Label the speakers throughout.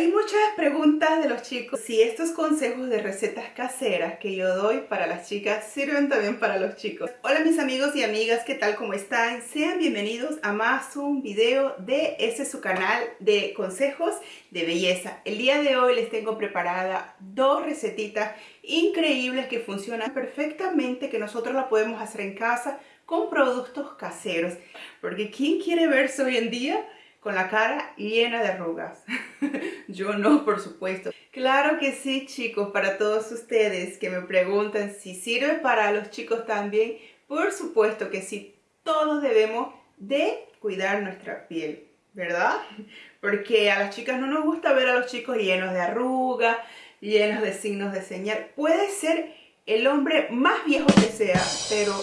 Speaker 1: Hay muchas preguntas de los chicos si estos consejos de recetas caseras que yo doy para las chicas sirven también para los chicos. Hola mis amigos y amigas, ¿qué tal? ¿Cómo están? Sean bienvenidos a más un video de ese su canal de consejos de belleza. El día de hoy les tengo preparada dos recetitas increíbles que funcionan perfectamente, que nosotros la podemos hacer en casa con productos caseros. Porque ¿quién quiere verse hoy en día? con la cara llena de arrugas. Yo no, por supuesto. Claro que sí, chicos, para todos ustedes que me preguntan si sirve para los chicos también, por supuesto que sí, todos debemos de cuidar nuestra piel, ¿verdad? Porque a las chicas no nos gusta ver a los chicos llenos de arrugas, llenos de signos de señal. Puede ser el hombre más viejo que sea, pero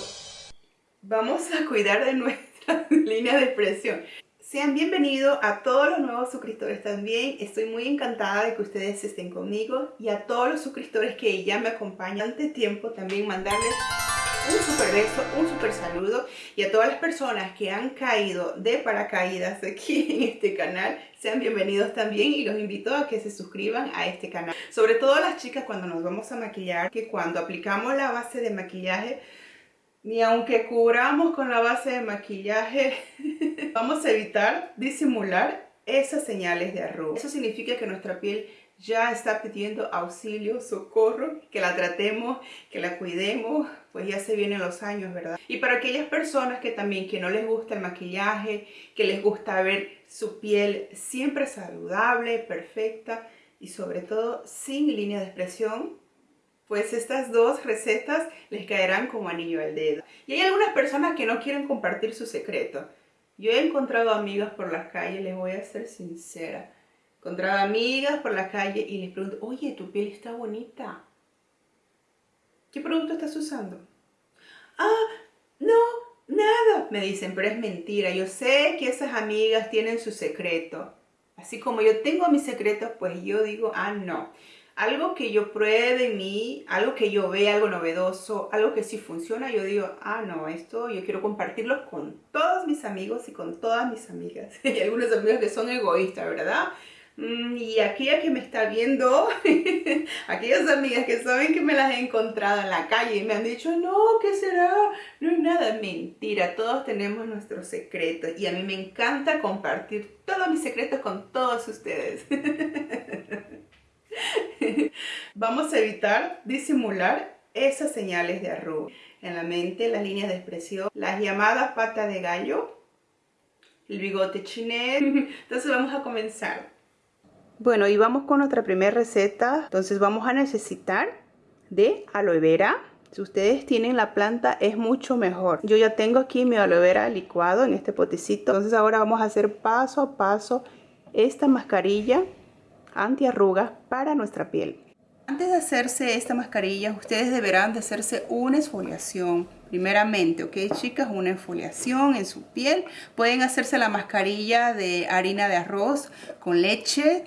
Speaker 1: vamos a cuidar de nuestra línea de expresión. Sean bienvenidos a todos los nuevos suscriptores también. Estoy muy encantada de que ustedes estén conmigo y a todos los suscriptores que ya me acompañan ante tiempo también mandarles un super beso, un super saludo y a todas las personas que han caído de paracaídas aquí en este canal, sean bienvenidos también y los invito a que se suscriban a este canal. Sobre todo las chicas cuando nos vamos a maquillar, que cuando aplicamos la base de maquillaje ni aunque cubramos con la base de maquillaje, vamos a evitar disimular esas señales de arruga. Eso significa que nuestra piel ya está pidiendo auxilio, socorro, que la tratemos, que la cuidemos, pues ya se vienen los años, ¿verdad? Y para aquellas personas que también que no les gusta el maquillaje, que les gusta ver su piel siempre saludable, perfecta y sobre todo sin línea de expresión, pues estas dos recetas les caerán como anillo al dedo. Y hay algunas personas que no quieren compartir su secreto. Yo he encontrado amigas por las calles, les voy a ser sincera. He encontrado amigas por la calle y les pregunto, oye, tu piel está bonita. ¿Qué producto estás usando? Ah, no, nada. Me dicen, pero es mentira. Yo sé que esas amigas tienen su secreto. Así como yo tengo mi secreto, pues yo digo, ah, no algo que yo pruebe en mí, algo que yo vea, algo novedoso, algo que sí funciona, yo digo, ah, no, esto yo quiero compartirlo con todos mis amigos y con todas mis amigas. Hay algunos amigos que son egoístas, ¿verdad? Mm, y aquella que me está viendo, aquellas amigas que saben que me las he encontrado en la calle y me han dicho, no, ¿qué será? No es nada, mentira, todos tenemos nuestros secretos y a mí me encanta compartir todos mis secretos con todos ustedes. Vamos a evitar disimular esas señales de arruga. En la mente, las líneas de expresión, las llamadas patas de gallo, el bigote chinet. Entonces vamos a comenzar. Bueno, y vamos con nuestra primera receta. Entonces vamos a necesitar de aloe vera. Si ustedes tienen la planta es mucho mejor. Yo ya tengo aquí mi aloe vera licuado en este potecito. Entonces ahora vamos a hacer paso a paso esta mascarilla antiarrugas para nuestra piel. Antes de hacerse esta mascarilla, ustedes deberán de hacerse una exfoliación. Primeramente, ¿ok chicas? Una exfoliación en su piel. Pueden hacerse la mascarilla de harina de arroz con leche.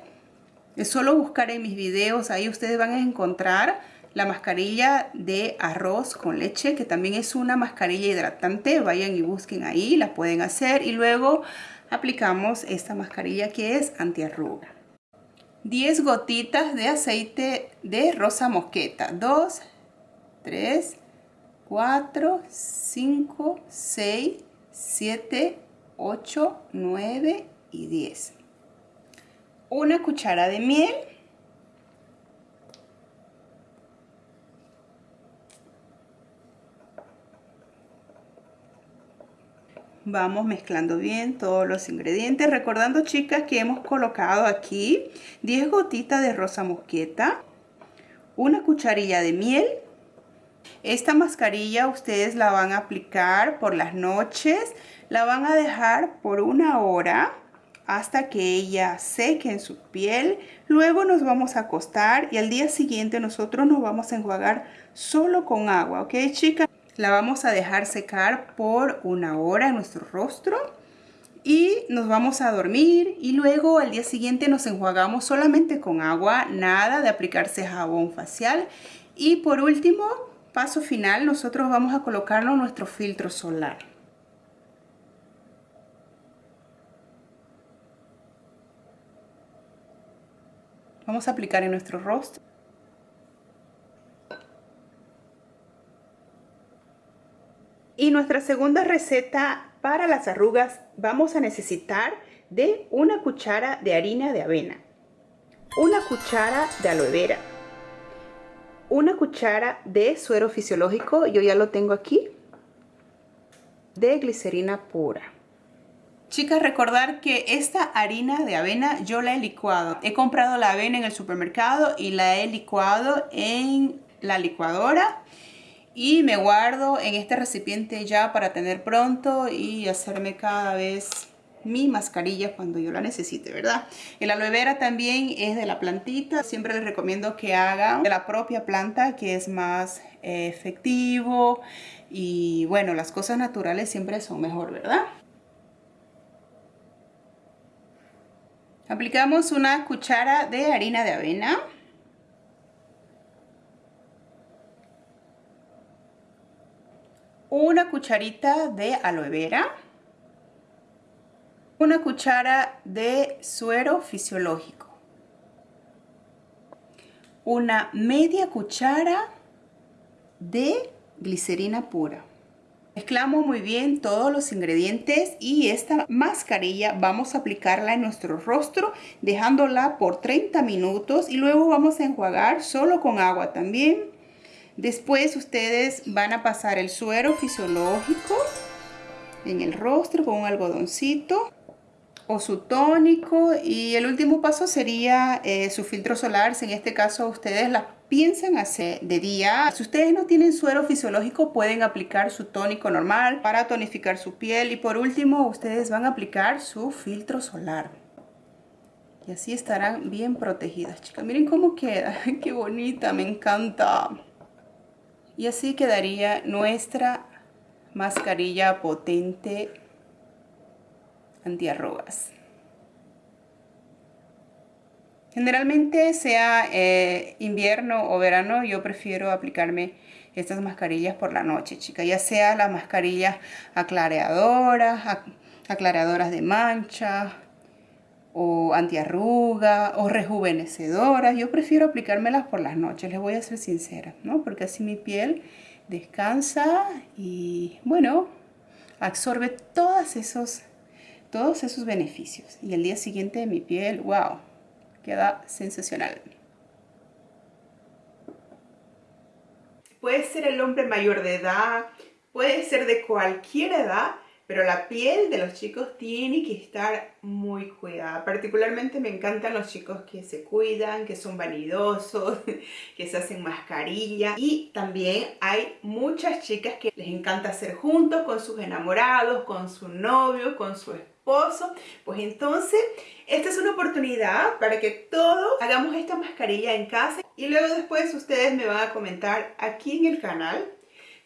Speaker 1: Solo buscar en mis videos, ahí ustedes van a encontrar la mascarilla de arroz con leche, que también es una mascarilla hidratante. Vayan y busquen ahí, la pueden hacer. Y luego aplicamos esta mascarilla que es antiarruga. 10 gotitas de aceite de rosa mosqueta. 2, 3, 4, 5, 6, 7, 8, 9 y 10. Una cuchara de miel vamos mezclando bien todos los ingredientes recordando chicas que hemos colocado aquí 10 gotitas de rosa mosqueta una cucharilla de miel. Esta mascarilla ustedes la van a aplicar por las noches la van a dejar por una hora hasta que ella seque en su piel. Luego nos vamos a acostar y al día siguiente nosotros nos vamos a enjuagar solo con agua ok chicas la vamos a dejar secar por una hora en nuestro rostro y nos vamos a dormir y luego al día siguiente nos enjuagamos solamente con agua, nada de aplicarse jabón facial y por último, paso final, nosotros vamos a colocarnos nuestro filtro solar. Vamos a aplicar en nuestro rostro. Y nuestra segunda receta para las arrugas vamos a necesitar de una cuchara de harina de avena, una cuchara de aloe vera, una cuchara de suero fisiológico, yo ya lo tengo aquí, de glicerina pura. Chicas, recordar que esta harina de avena yo la he licuado. He comprado la avena en el supermercado y la he licuado en la licuadora y me guardo en este recipiente ya para tener pronto y hacerme cada vez mi mascarilla cuando yo la necesite, ¿verdad? El aloe vera también es de la plantita. Siempre les recomiendo que hagan de la propia planta, que es más eh, efectivo. Y bueno, las cosas naturales siempre son mejor, ¿verdad? Aplicamos una cuchara de harina de avena. Una cucharita de aloe vera. Una cuchara de suero fisiológico. Una media cuchara de glicerina pura. Mezclamos muy bien todos los ingredientes y esta mascarilla vamos a aplicarla en nuestro rostro dejándola por 30 minutos y luego vamos a enjuagar solo con agua también. Después ustedes van a pasar el suero fisiológico en el rostro con un algodoncito o su tónico y el último paso sería eh, su filtro solar si en este caso ustedes la piensan hacer de día. Si ustedes no tienen suero fisiológico, pueden aplicar su tónico normal para tonificar su piel. Y por último, ustedes van a aplicar su filtro solar. Y así estarán bien protegidas, chicas. Miren cómo queda. ¡Qué bonita! Me encanta. Y así quedaría nuestra mascarilla potente antiarrugas. Generalmente sea eh, invierno o verano, yo prefiero aplicarme estas mascarillas por la noche, chicas. Ya sea las mascarillas aclareadoras, aclaradoras de mancha, o antiarruga, o rejuvenecedoras. Yo prefiero aplicármelas por las noches, les voy a ser sincera, ¿no? Porque así mi piel descansa y, bueno, absorbe todos esos, todos esos beneficios. Y el día siguiente mi piel, wow, queda sensacional. Puede ser el hombre mayor de edad, puede ser de cualquier edad, pero la piel de los chicos tiene que estar muy cuidada. Particularmente me encantan los chicos que se cuidan, que son vanidosos, que se hacen mascarilla. Y también hay muchas chicas que les encanta hacer juntos con sus enamorados, con su novio, con su esposo pues entonces esta es una oportunidad para que todos hagamos esta mascarilla en casa y luego después ustedes me van a comentar aquí en el canal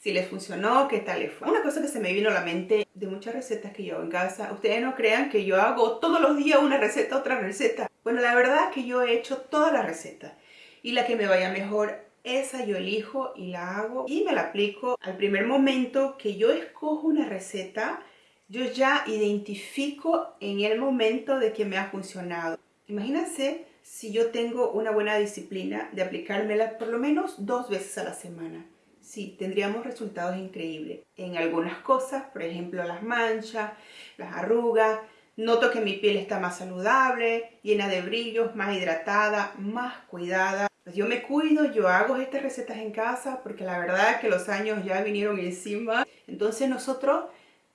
Speaker 1: si les funcionó, qué tal les fue. Una cosa que se me vino a la mente de muchas recetas que yo en casa, ustedes no crean que yo hago todos los días una receta, otra receta. Bueno, la verdad es que yo he hecho todas las recetas y la que me vaya mejor esa yo elijo y la hago y me la aplico al primer momento que yo escojo una receta yo ya identifico en el momento de que me ha funcionado. Imagínense si yo tengo una buena disciplina de aplicármela por lo menos dos veces a la semana. Sí, tendríamos resultados increíbles. En algunas cosas, por ejemplo las manchas, las arrugas, noto que mi piel está más saludable, llena de brillos, más hidratada, más cuidada. Pues yo me cuido, yo hago estas recetas en casa porque la verdad es que los años ya vinieron encima. Entonces nosotros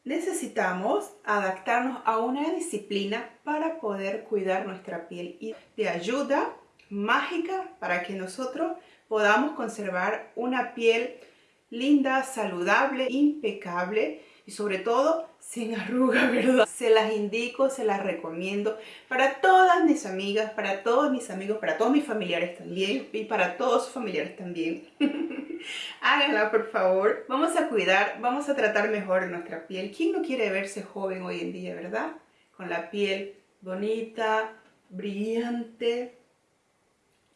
Speaker 1: necesitamos adaptarnos a una disciplina para poder cuidar nuestra piel y de ayuda mágica para que nosotros podamos conservar una piel linda, saludable, impecable y sobre todo sin arruga, ¿verdad? Se las indico, se las recomiendo para todas mis amigas, para todos mis amigos, para todos mis familiares también y para todos sus familiares también. Háganla, por favor. Vamos a cuidar, vamos a tratar mejor nuestra piel. ¿Quién no quiere verse joven hoy en día, verdad? Con la piel bonita, brillante,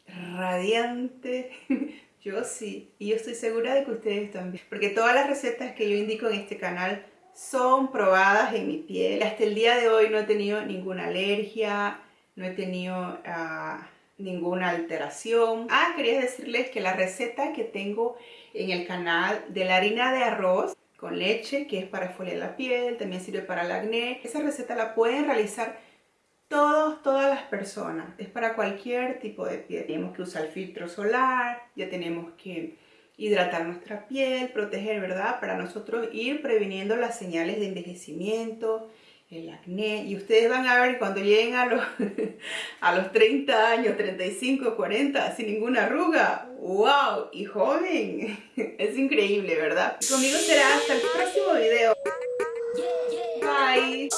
Speaker 1: radiante. Yo sí, y yo estoy segura de que ustedes también. Porque todas las recetas que yo indico en este canal son probadas en mi piel. Hasta el día de hoy no he tenido ninguna alergia, no he tenido ah, ninguna alteración. Ah, quería decirles que la receta que tengo en el canal de la harina de arroz con leche, que es para exfoliar la piel, también sirve para el acné. Esa receta la pueden realizar todos, todas las personas. Es para cualquier tipo de piel. Tenemos que usar filtro solar, ya tenemos que hidratar nuestra piel, proteger, ¿verdad? Para nosotros ir previniendo las señales de envejecimiento, el acné. Y ustedes van a ver cuando lleguen a los, a los 30 años, 35, 40, sin ninguna arruga. ¡Wow! Y joven. Es increíble, ¿verdad? conmigo será hasta el próximo video. Bye.